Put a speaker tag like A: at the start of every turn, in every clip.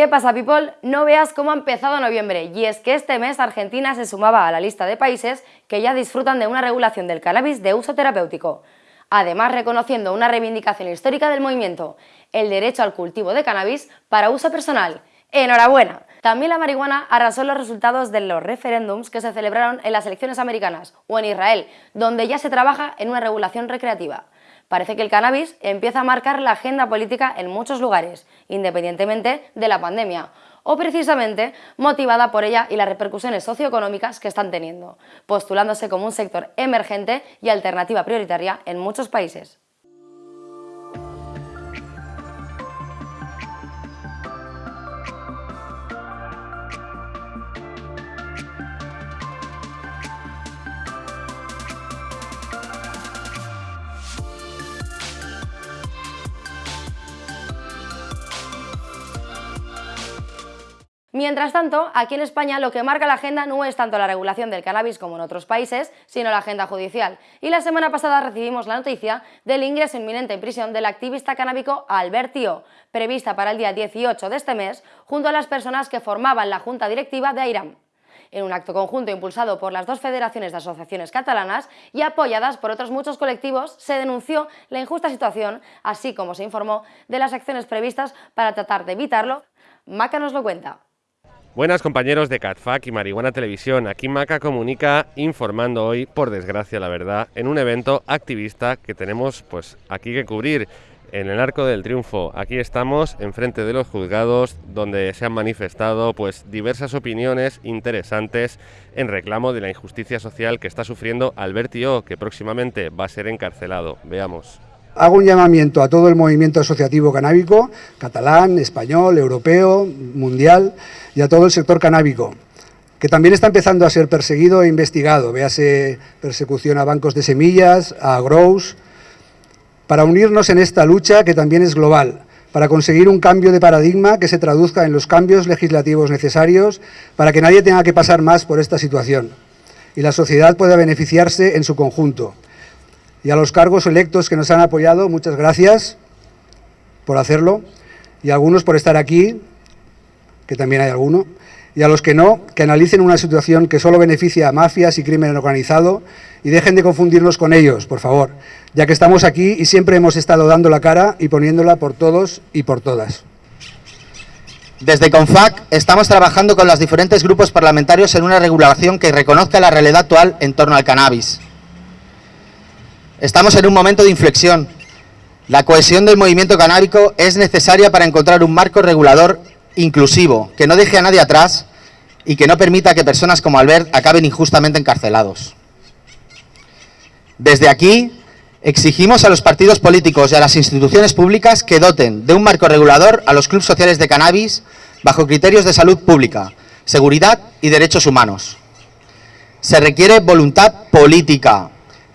A: ¿Qué pasa, people? No veas cómo ha empezado noviembre, y es que este mes Argentina se sumaba a la lista de países que ya disfrutan de una regulación del cannabis de uso terapéutico. Además, reconociendo una reivindicación histórica del movimiento, el derecho al cultivo de cannabis para uso personal. ¡Enhorabuena! También la marihuana arrasó los resultados de los referéndums que se celebraron en las elecciones americanas o en Israel, donde ya se trabaja en una regulación recreativa. Parece que el cannabis empieza a marcar la agenda política en muchos lugares, independientemente de la pandemia, o precisamente motivada por ella y las repercusiones socioeconómicas que están teniendo, postulándose como un sector emergente y alternativa prioritaria en muchos países. Mientras tanto, aquí en España lo que marca la agenda no es tanto la regulación del cannabis como en otros países, sino la agenda judicial. Y la semana pasada recibimos la noticia del ingreso inminente en prisión del activista canábico Albert Tío, prevista para el día 18 de este mes, junto a las personas que formaban la junta directiva de AIRAM en un acto conjunto impulsado por las dos federaciones de asociaciones catalanas y apoyadas por otros muchos colectivos, se denunció la injusta situación, así como se informó de las acciones previstas para tratar de evitarlo. Maca nos lo cuenta.
B: Buenas compañeros de CatFac y Marihuana Televisión, aquí Maca comunica informando hoy, por desgracia la verdad, en un evento activista que tenemos pues aquí que cubrir en el Arco del Triunfo. Aquí estamos enfrente de los juzgados donde se han manifestado pues diversas opiniones interesantes en reclamo de la injusticia social que está sufriendo Albertio, que próximamente va a ser encarcelado. Veamos.
C: Hago un llamamiento a todo el movimiento asociativo canábico, catalán, español, europeo, mundial, y a todo el sector canábico, que también está empezando a ser perseguido e investigado, véase persecución a bancos de semillas, a grows, para unirnos en esta lucha que también es global, para conseguir un cambio de paradigma que se traduzca en los cambios legislativos necesarios para que nadie tenga que pasar más por esta situación. Y la sociedad pueda beneficiarse en su conjunto y a los cargos electos que nos han apoyado, muchas gracias por hacerlo, y a algunos por estar aquí, que también hay alguno, y a los que no, que analicen una situación que solo beneficia a mafias y crimen organizado y dejen de confundirnos con ellos, por favor, ya que estamos aquí y siempre hemos estado dando la cara y poniéndola por todos y por todas.
D: Desde CONFAC estamos trabajando con los diferentes grupos parlamentarios en una regulación que reconozca la realidad actual en torno al cannabis. Estamos en un momento de inflexión. La cohesión del movimiento canábico es necesaria para encontrar un marco regulador inclusivo, que no deje a nadie atrás y que no permita que personas como Albert acaben injustamente encarcelados. Desde aquí, exigimos a los partidos políticos y a las instituciones públicas que doten de un marco regulador a los clubes sociales de cannabis bajo criterios de salud pública, seguridad y derechos humanos. Se requiere voluntad política,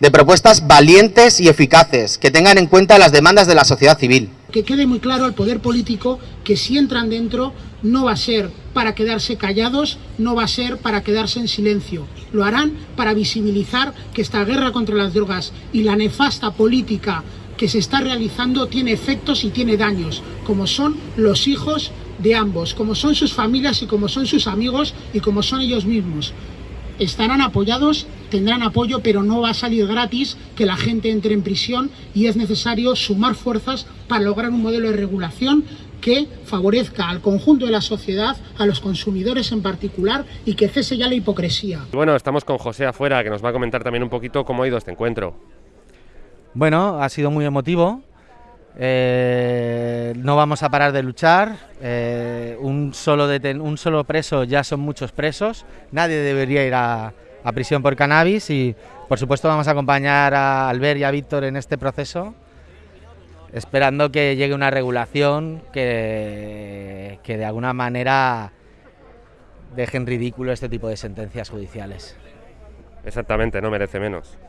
D: de propuestas valientes y eficaces que tengan en cuenta las demandas de la sociedad civil.
E: Que quede muy claro al poder político que si entran dentro no va a ser para quedarse callados, no va a ser para quedarse en silencio. Lo harán para visibilizar que esta guerra contra las drogas y la nefasta política que se está realizando tiene efectos y tiene daños, como son los hijos de ambos, como son sus familias y como son sus amigos y como son ellos mismos estarán apoyados, tendrán apoyo, pero no va a salir gratis que la gente entre en prisión y es necesario sumar fuerzas para lograr un modelo de regulación que favorezca al conjunto de la sociedad, a los consumidores en particular y que cese ya la hipocresía.
B: Bueno, estamos con José afuera que nos va a comentar también un poquito cómo ha ido este encuentro.
F: Bueno, ha sido muy emotivo, eh, no vamos a parar de luchar. Eh, un, solo un solo preso ya son muchos presos. Nadie debería ir a, prisión por cannabis y, por supuesto, vamos a acompañar a Albert y a Víctor en este proceso, esperando que llegue una regulación que, que de alguna manera dejen ridículo este tipo de sentencias judiciales.
B: Exactamente, no merece menos.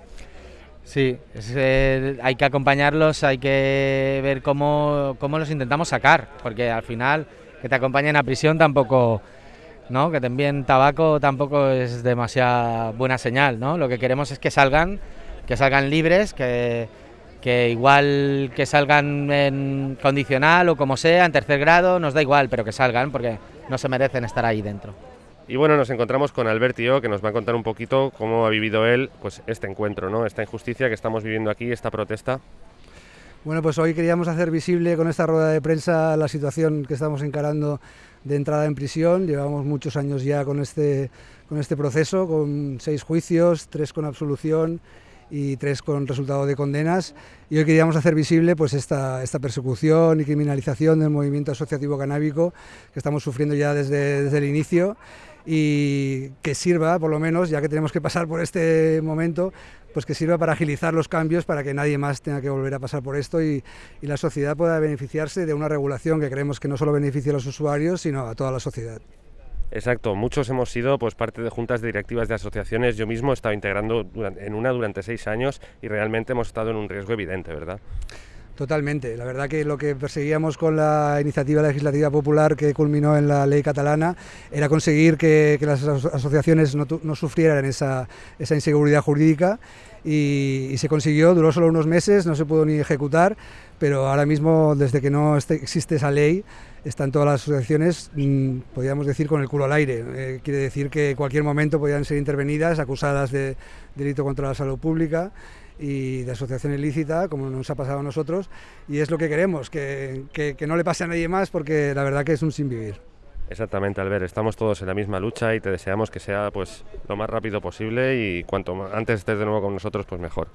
F: Sí, eh, hay que acompañarlos, hay que ver cómo, cómo, los intentamos sacar, porque al final que te acompañen a prisión tampoco, ¿no? que te envíen tabaco tampoco es demasiada buena señal, ¿no? Lo que queremos es que salgan, que salgan libres, que, que igual que salgan en condicional o como sea, en tercer grado, nos da igual, pero que salgan porque no se merecen estar ahí dentro.
B: Y bueno, nos encontramos con Albertio, que nos va a contar un poquito cómo ha vivido él pues, este encuentro, ¿no? esta injusticia que estamos viviendo aquí, esta protesta.
C: Bueno, pues hoy queríamos hacer visible con esta rueda de prensa la situación que estamos encarando de entrada en prisión. Llevamos muchos años ya con este, con este proceso, con seis juicios, tres con absolución y tres con resultado de condenas. Y hoy queríamos hacer visible pues, esta, esta persecución y criminalización del movimiento asociativo canábico que estamos sufriendo ya desde, desde el inicio y que sirva, por lo menos, ya que tenemos que pasar por este momento, pues que sirva para agilizar los cambios para que nadie más tenga que volver a pasar por esto y, y la sociedad pueda beneficiarse de una regulación que creemos que no solo beneficia a los usuarios, sino a toda la sociedad.
B: Exacto, muchos hemos sido pues parte de juntas directivas de asociaciones. Yo mismo he estado integrando en una durante seis años y realmente hemos estado en un riesgo evidente, ¿verdad?
C: Totalmente. La verdad que lo que perseguíamos con la iniciativa legislativa popular que culminó en la ley catalana era conseguir que, las asociaciones no, sufrieran esa, inseguridad jurídica y, se consiguió, duró solo unos meses, no se pudo ni ejecutar, pero ahora mismo desde que no existe esa ley están todas las asociaciones, mmm, podríamos decir, con el culo al aire. Eh, quiere decir que en cualquier momento podían ser intervenidas, acusadas de delito contra la salud pública y de asociación ilícita, como nos ha pasado a nosotros, y es lo que queremos, que, que, que no le pase a nadie más, porque la verdad que es un sin vivir.
B: Exactamente, Albert, estamos todos en la misma lucha y te deseamos que sea pues lo más rápido posible y cuanto antes estés de nuevo con nosotros, pues mejor.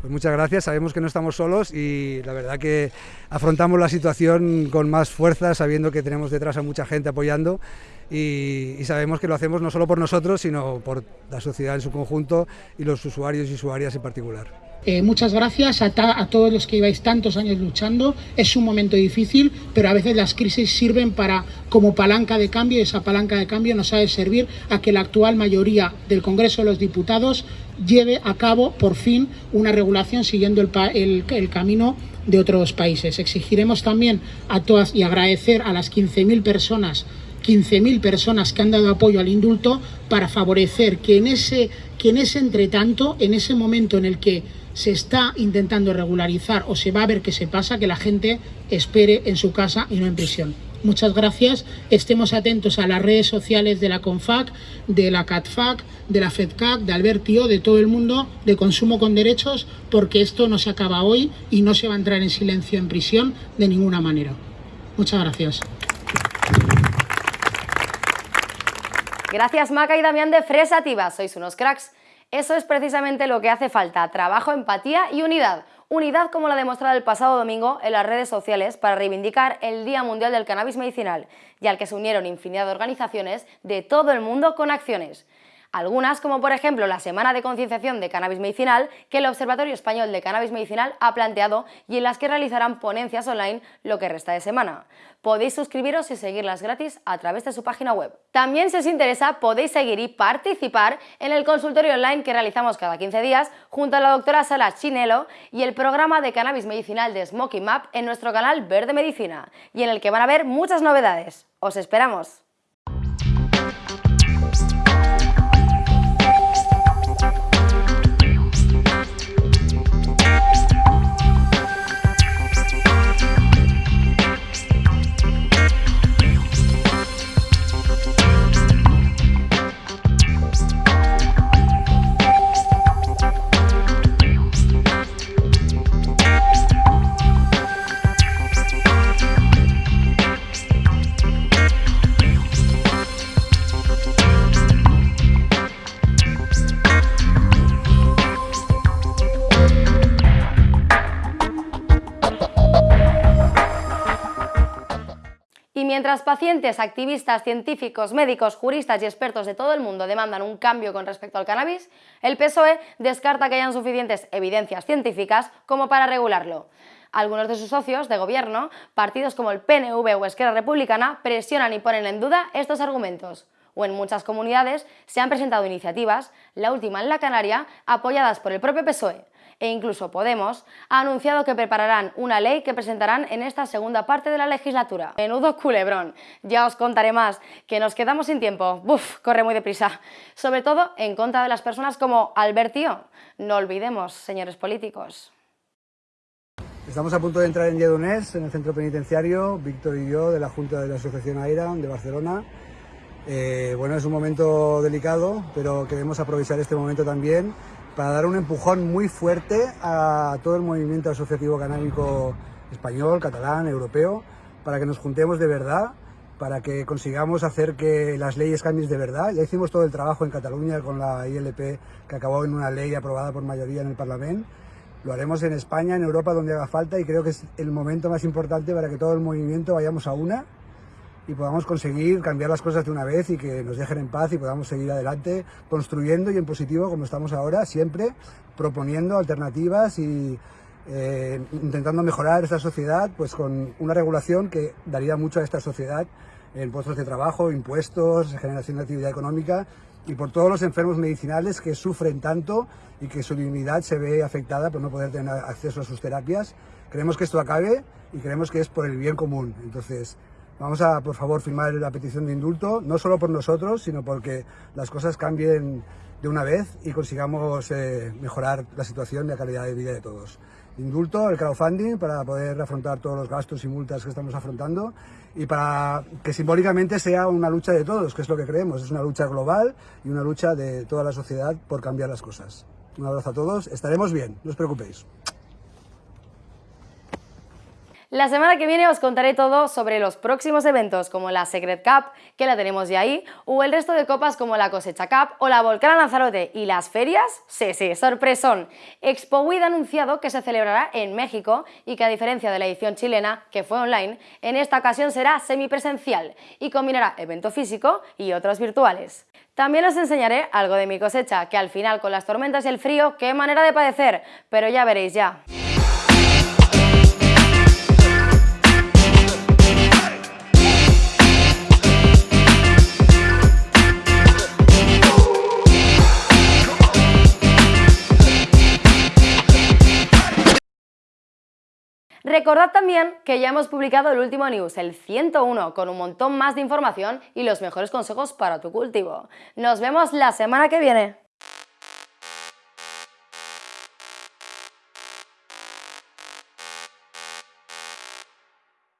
C: Pues muchas gracias, sabemos que no estamos solos y la verdad que afrontamos la situación con más fuerza, sabiendo que tenemos detrás a mucha gente apoyando y, y, sabemos que lo hacemos no solo por nosotros, sino por la sociedad en su conjunto y los usuarios y usuarias en particular.
E: Eh, muchas gracias a, todos los que lleváis tantos años luchando. Es un momento difícil, pero a veces las crisis sirven para como palanca de cambio y esa palanca de cambio nos ha de servir a que la actual mayoría del Congreso de los Diputados lleve a cabo por fin una regulación siguiendo el, el, el camino de otros países. Exigiremos también a todas y agradecer a las 15.000 personas 15.000 personas que han dado apoyo al indulto para favorecer que en ese que en ese entretanto, en ese momento en el que se está intentando regularizar o se va a ver qué se pasa, que la gente espere en su casa y no en prisión. Muchas gracias. Estemos atentos a las redes sociales de la CONFAC, de la CATFAC, de la FEDCAC, de Albertio, de todo el mundo, de consumo con derechos, porque esto no se acaba hoy y no se va a entrar en silencio en prisión de ninguna manera. Muchas gracias.
A: Gracias Maca y Damián de Fresativa, sois unos cracks. Eso es precisamente lo que hace falta, trabajo, empatía y unidad. Unidad como la demostrado el pasado domingo en las redes sociales para reivindicar el Día Mundial del Cannabis Medicinal y al que se unieron infinidad de organizaciones de todo el mundo con acciones. Algunas, como por ejemplo la Semana de Concienciación de Cannabis Medicinal, que el Observatorio Español de Cannabis Medicinal ha planteado y en las que realizarán ponencias online lo que resta de semana. Podéis suscribiros y seguirlas gratis a través de su página web. También si os interesa podéis seguir y participar en el consultorio online que realizamos cada 15 días junto a la doctora Sara Chinelo y el programa de Cannabis Medicinal de Smoky Map en nuestro canal Verde Medicina y en el que van a ver muchas novedades. ¡Os esperamos! Mientras pacientes, activistas, científicos, médicos, juristas y expertos de todo el mundo demandan un cambio con respecto al cannabis, el PSOE descarta que hayan suficientes evidencias científicas como para regularlo. Algunos de sus socios de gobierno, partidos como el PNV o Esquerra Republicana, presionan y ponen en duda estos argumentos o en muchas comunidades se han presentado iniciativas, la última en la Canaria, apoyadas por el propio PSOE, e incluso Podemos, ha anunciado que prepararán una ley que presentarán en esta segunda parte de la legislatura. Menudo culebrón, ya os contaré más, que nos quedamos sin tiempo, ¡buf! Corre muy deprisa. Sobre todo en contra de las personas como Albertio. No olvidemos, señores políticos.
C: Estamos a punto de entrar en Lledoners, en el centro penitenciario, Víctor y yo, de la Junta de la Asociación AIRA de Barcelona. Eh, bueno, es un momento delicado, pero queremos aprovechar este momento también para dar un empujón muy fuerte a todo el movimiento asociativo canábico español, catalán, europeo, para que nos juntemos de verdad, para que consigamos hacer que las leyes cambien de verdad. Ya hicimos todo el trabajo en Cataluña con la ILP, que acabó en una ley aprobada por mayoría en el Parlamento. Lo haremos en España, en Europa, donde haga falta y creo que es el momento más importante para que todo el movimiento vayamos a una y podamos conseguir cambiar las cosas de una vez y que nos dejen en paz y podamos seguir adelante construyendo y en positivo como estamos ahora, siempre proponiendo alternativas y eh, intentando mejorar esta sociedad pues con una regulación que daría mucho a esta sociedad en puestos de trabajo, impuestos, generación de actividad económica y por todos los enfermos medicinales que sufren tanto y que su dignidad se ve afectada por no poder tener acceso a sus terapias. Creemos que esto acabe y creemos que es por el bien común. Entonces, vamos a, por favor, firmar la petición de indulto, no solo por nosotros, sino porque las cosas cambien de una vez y consigamos eh, mejorar la situación y la calidad de vida de todos indulto, el crowdfunding, para poder afrontar todos los gastos y multas que estamos afrontando y para que simbólicamente sea una lucha de todos, que es lo que creemos, es una lucha global y una lucha de toda la sociedad por cambiar las cosas. Un abrazo a todos, estaremos bien, no os preocupéis.
A: La semana que viene os contaré todo sobre los próximos eventos como la Secret Cup, que la tenemos ya ahí, o el resto de copas como la Cosecha Cup o la Volcán Lanzarote. ¿Y las ferias? Sí, sí, sorpresón. Expo WID ha anunciado que se celebrará en México y que a diferencia de la edición chilena, que fue online, en esta ocasión será semipresencial y combinará evento físico y otros virtuales. También os enseñaré algo de mi cosecha, que al final con las tormentas y el frío, qué manera de padecer, pero ya veréis ya. Recordad también que ya hemos publicado el último news, el 101, con un montón más de información y los mejores consejos para tu cultivo. Nos vemos la semana que viene.